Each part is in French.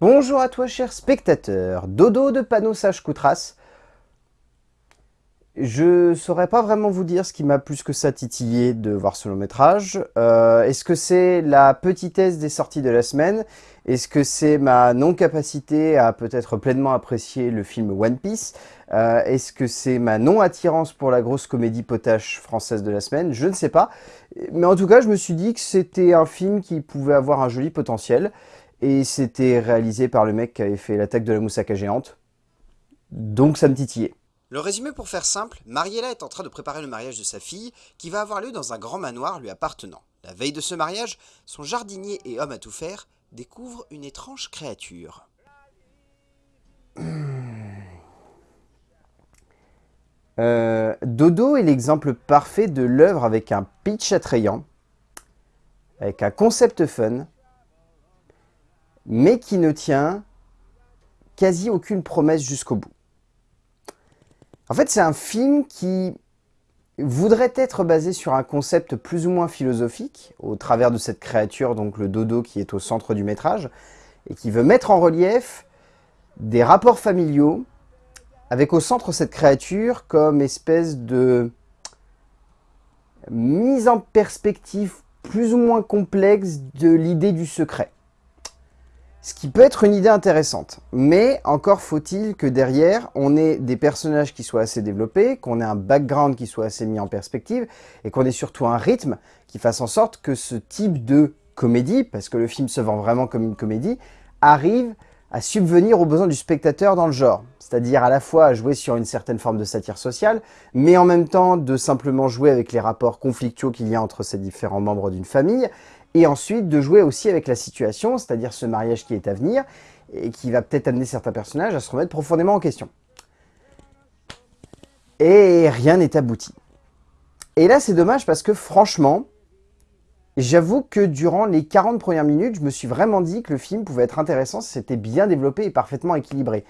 Bonjour à toi cher spectateur, Dodo de Panneau Sage Coutras. Je saurais pas vraiment vous dire ce qui m'a plus que ça titillé de voir ce long métrage. Euh, Est-ce que c'est la petitesse des sorties de la semaine? Est-ce que c'est ma non-capacité à peut-être pleinement apprécier le film One Piece? Euh, Est-ce que c'est ma non-attirance pour la grosse comédie potache française de la semaine? Je ne sais pas. Mais en tout cas, je me suis dit que c'était un film qui pouvait avoir un joli potentiel. Et c'était réalisé par le mec qui avait fait l'attaque de la moussaka géante. Donc ça me titillait. Le résumé pour faire simple, Mariella est en train de préparer le mariage de sa fille, qui va avoir lieu dans un grand manoir lui appartenant. La veille de ce mariage, son jardinier et homme à tout faire découvre une étrange créature. Euh, Dodo est l'exemple parfait de l'œuvre avec un pitch attrayant, avec un concept fun, mais qui ne tient quasi aucune promesse jusqu'au bout. En fait, c'est un film qui voudrait être basé sur un concept plus ou moins philosophique, au travers de cette créature, donc le dodo qui est au centre du métrage, et qui veut mettre en relief des rapports familiaux, avec au centre cette créature comme espèce de mise en perspective plus ou moins complexe de l'idée du secret. Ce qui peut être une idée intéressante, mais encore faut-il que derrière, on ait des personnages qui soient assez développés, qu'on ait un background qui soit assez mis en perspective, et qu'on ait surtout un rythme qui fasse en sorte que ce type de comédie, parce que le film se vend vraiment comme une comédie, arrive à subvenir aux besoins du spectateur dans le genre. C'est-à-dire à la fois à jouer sur une certaine forme de satire sociale, mais en même temps de simplement jouer avec les rapports conflictueux qu'il y a entre ces différents membres d'une famille, et ensuite de jouer aussi avec la situation, c'est-à-dire ce mariage qui est à venir, et qui va peut-être amener certains personnages à se remettre profondément en question. Et rien n'est abouti. Et là, c'est dommage parce que franchement, j'avoue que durant les 40 premières minutes, je me suis vraiment dit que le film pouvait être intéressant si c'était bien développé et parfaitement équilibré.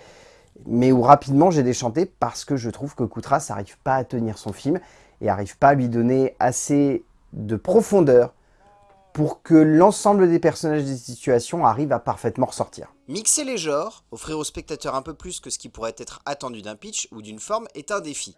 Mais où rapidement j'ai déchanté parce que je trouve que Koutras n'arrive pas à tenir son film et n'arrive pas à lui donner assez de profondeur pour que l'ensemble des personnages des situations arrivent à parfaitement ressortir. Mixer les genres, offrir au spectateur un peu plus que ce qui pourrait être attendu d'un pitch ou d'une forme est un défi.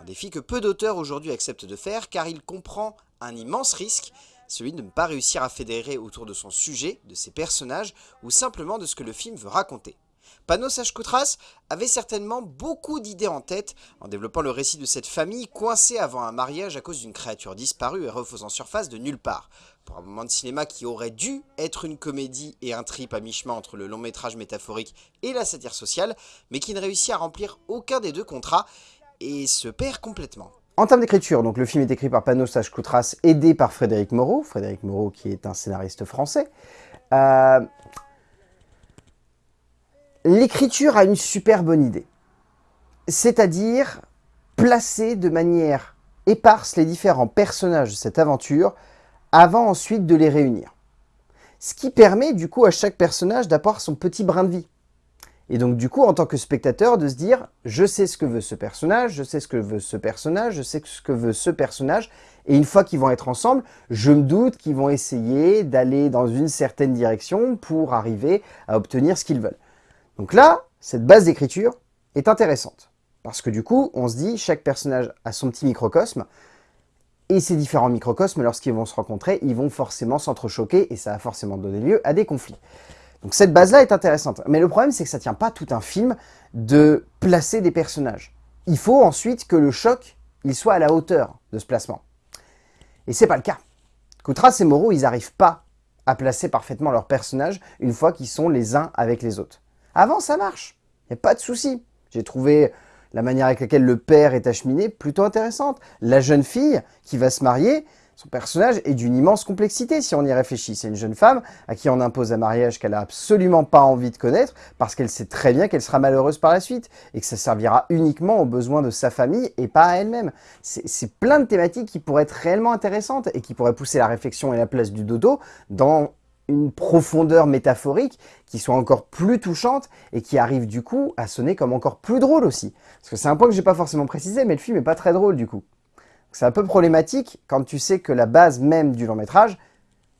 Un défi que peu d'auteurs aujourd'hui acceptent de faire car il comprend un immense risque, celui de ne pas réussir à fédérer autour de son sujet, de ses personnages ou simplement de ce que le film veut raconter. Panos Koutras avait certainement beaucoup d'idées en tête en développant le récit de cette famille coincée avant un mariage à cause d'une créature disparue et refaisant surface de nulle part. Pour un moment de cinéma qui aurait dû être une comédie et un trip à mi-chemin entre le long métrage métaphorique et la satire sociale, mais qui ne réussit à remplir aucun des deux contrats et se perd complètement. En termes d'écriture, donc le film est écrit par Panos Koutras, aidé par Frédéric Moreau, Frédéric Moreau qui est un scénariste français. Euh, L'écriture a une super bonne idée, c'est-à-dire placer de manière éparse les différents personnages de cette aventure avant ensuite de les réunir. Ce qui permet du coup à chaque personnage d'avoir son petit brin de vie. Et donc du coup, en tant que spectateur, de se dire « je sais ce que veut ce personnage, je sais ce que veut ce personnage, je sais ce que veut ce personnage », et une fois qu'ils vont être ensemble, je me doute qu'ils vont essayer d'aller dans une certaine direction pour arriver à obtenir ce qu'ils veulent. Donc là, cette base d'écriture est intéressante. Parce que du coup, on se dit, chaque personnage a son petit microcosme, et ces différents microcosmes, lorsqu'ils vont se rencontrer, ils vont forcément s'entrechoquer, et ça va forcément donner lieu à des conflits. Donc cette base-là est intéressante. Mais le problème, c'est que ça ne tient pas tout un film de placer des personnages. Il faut ensuite que le choc, il soit à la hauteur de ce placement. Et c'est pas le cas. Koutras et Moreau, ils n'arrivent pas à placer parfaitement leurs personnages une fois qu'ils sont les uns avec les autres. Avant, ça marche. Il n'y a pas de souci. J'ai trouvé la manière avec laquelle le père est acheminé plutôt intéressante. La jeune fille qui va se marier, son personnage est d'une immense complexité si on y réfléchit. C'est une jeune femme à qui on impose un mariage qu'elle n'a absolument pas envie de connaître parce qu'elle sait très bien qu'elle sera malheureuse par la suite et que ça servira uniquement aux besoins de sa famille et pas à elle-même. C'est plein de thématiques qui pourraient être réellement intéressantes et qui pourraient pousser la réflexion et la place du dodo dans une profondeur métaphorique qui soit encore plus touchante et qui arrive du coup à sonner comme encore plus drôle aussi. Parce que c'est un point que j'ai pas forcément précisé, mais le film est pas très drôle du coup. C'est un peu problématique quand tu sais que la base même du long métrage,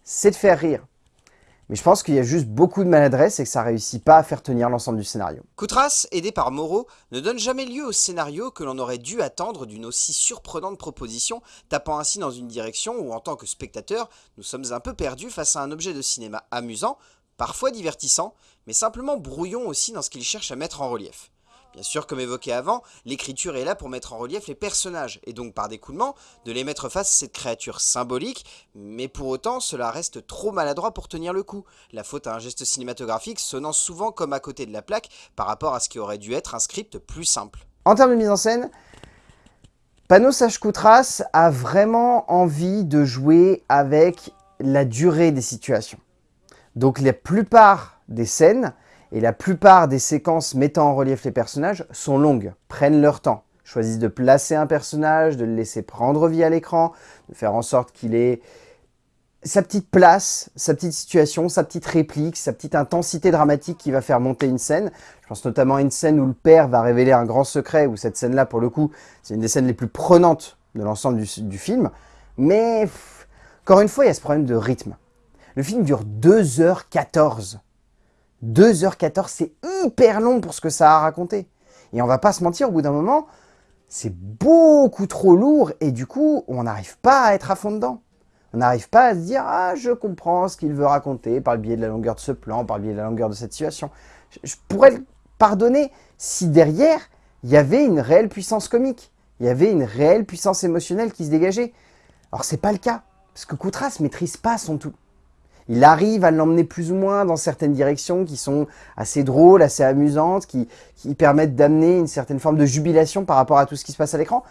c'est de faire rire. Mais je pense qu'il y a juste beaucoup de maladresse et que ça réussit pas à faire tenir l'ensemble du scénario. Koutras, aidé par Moreau, ne donne jamais lieu au scénario que l'on aurait dû attendre d'une aussi surprenante proposition, tapant ainsi dans une direction où en tant que spectateur, nous sommes un peu perdus face à un objet de cinéma amusant, parfois divertissant, mais simplement brouillon aussi dans ce qu'il cherche à mettre en relief. Bien sûr, comme évoqué avant, l'écriture est là pour mettre en relief les personnages, et donc par découlement, de les mettre face à cette créature symbolique, mais pour autant, cela reste trop maladroit pour tenir le coup, la faute à un geste cinématographique sonnant souvent comme à côté de la plaque par rapport à ce qui aurait dû être un script plus simple. En termes de mise en scène, Panos Koutras a vraiment envie de jouer avec la durée des situations. Donc la plupart des scènes, et la plupart des séquences mettant en relief les personnages sont longues, prennent leur temps, choisissent de placer un personnage, de le laisser prendre vie à l'écran, de faire en sorte qu'il ait sa petite place, sa petite situation, sa petite réplique, sa petite intensité dramatique qui va faire monter une scène. Je pense notamment à une scène où le père va révéler un grand secret, où cette scène-là, pour le coup, c'est une des scènes les plus prenantes de l'ensemble du, film. Mais, encore une fois, il y a ce problème de rythme. Le film dure 2h14. 2h14, c'est hyper long pour ce que ça a raconté. Et on va pas se mentir, au bout d'un moment, c'est beaucoup trop lourd et du coup, on n'arrive pas à être à fond dedans. On n'arrive pas à se dire « Ah, je comprends ce qu'il veut raconter par le biais de la longueur de ce plan, par le biais de la longueur de cette situation. » Je pourrais le pardonner si derrière, il y avait une réelle puissance comique. Il y avait une réelle puissance émotionnelle qui se dégageait. Alors, c'est pas le cas, parce que Koutras maîtrise pas son tout. Il arrive à l'emmener plus ou moins dans certaines directions qui sont assez drôles, assez amusantes, qui, permettent d'amener une certaine forme de jubilation par rapport à tout ce qui se passe à l'écran.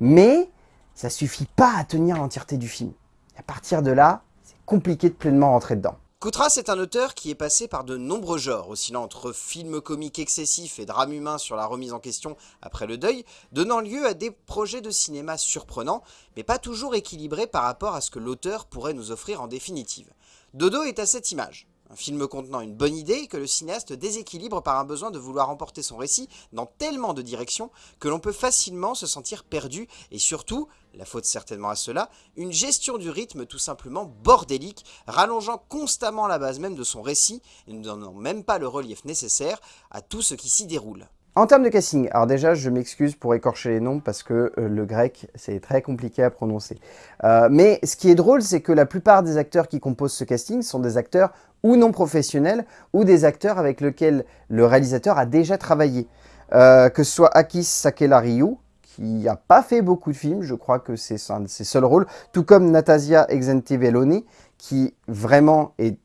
Mais ça suffit pas à tenir l'entièreté du film. à partir de là, c'est compliqué de pleinement rentrer dedans. Koutras est un auteur qui est passé par de nombreux genres, oscillant entre films comiques excessifs et drames humains sur la remise en question après le deuil, donnant lieu à des projets de cinéma surprenants, mais pas toujours équilibrés par rapport à ce que l'auteur pourrait nous offrir en définitive. Dodo est à cette image. Un film contenant une bonne idée que le cinéaste déséquilibre par un besoin de vouloir emporter son récit dans tellement de directions que l'on peut facilement se sentir perdu et surtout, la faute certainement à cela, une gestion du rythme tout simplement bordélique, rallongeant constamment la base même de son récit et ne donnant même pas le relief nécessaire à tout ce qui s'y déroule. En termes de casting, alors déjà je m'excuse pour écorcher les noms parce que euh, le grec c'est très compliqué à prononcer. Euh, mais ce qui est drôle c'est que la plupart des acteurs qui composent ce casting sont des acteurs ou non professionnels ou des acteurs avec lesquels le réalisateur a déjà travaillé. Euh, que ce soit Akis Sakelariou, qui n'a pas fait beaucoup de films, je crois que c'est un de ses seuls rôles, tout comme Natasia Exentiveloni, qui vraiment est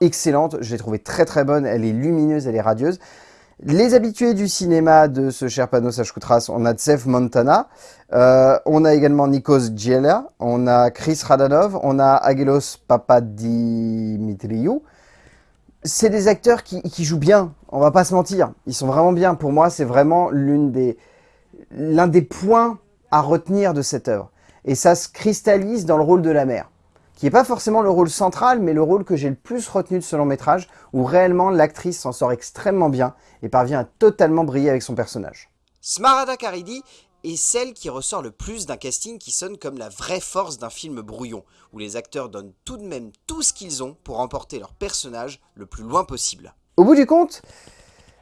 excellente, je l'ai trouvée très très bonne, elle est lumineuse, elle est radieuse. Les habitués du cinéma de ce cher Panos Koutras, on a Tsev Montana, euh, on a également Nikos Giela, on a Chris Radanov, on a Agelos Papadimitriou. C'est des acteurs qui, jouent bien, on va pas se mentir, ils sont vraiment bien. Pour moi, c'est vraiment l'un des, des points à retenir de cette œuvre. Et ça se cristallise dans le rôle de la mère qui n'est pas forcément le rôle central, mais le rôle que j'ai le plus retenu de ce long métrage, où réellement l'actrice s'en sort extrêmement bien et parvient à totalement briller avec son personnage. Smarada Karidi est celle qui ressort le plus d'un casting qui sonne comme la vraie force d'un film brouillon, où les acteurs donnent tout de même tout ce qu'ils ont pour emporter leur personnage le plus loin possible. Au bout du compte,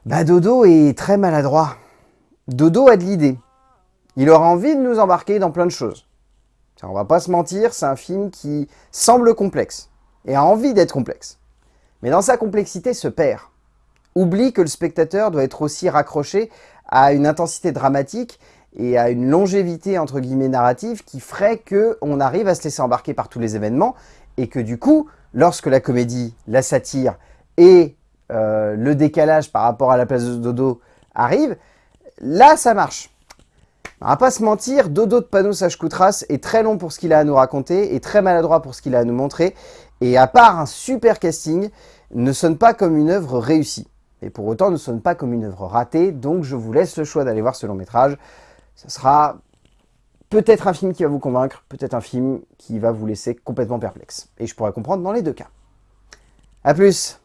bah Dodo est très maladroit. Dodo a de l'idée. Il aura envie de nous embarquer dans plein de choses. On va pas se mentir, c'est un film qui semble complexe et a envie d'être complexe. Mais dans sa complexité se perd. Oublie que le spectateur doit être aussi raccroché à une intensité dramatique et à une longévité entre guillemets narrative qui ferait qu'on arrive à se laisser embarquer par tous les événements et que du coup, lorsque la comédie, la satire et euh, le décalage par rapport à la place de Dodo arrivent, là ça marche. On va pas se mentir, Dodo de Panos Koutras est très long pour ce qu'il a à nous raconter et très maladroit pour ce qu'il a à nous montrer. Et à part un super casting, ne sonne pas comme une œuvre réussie. Et pour autant ne sonne pas comme une œuvre ratée, donc je vous laisse le choix d'aller voir ce long métrage. Ce sera peut-être un film qui va vous convaincre, peut-être un film qui va vous laisser complètement perplexe. Et je pourrais comprendre dans les deux cas. A plus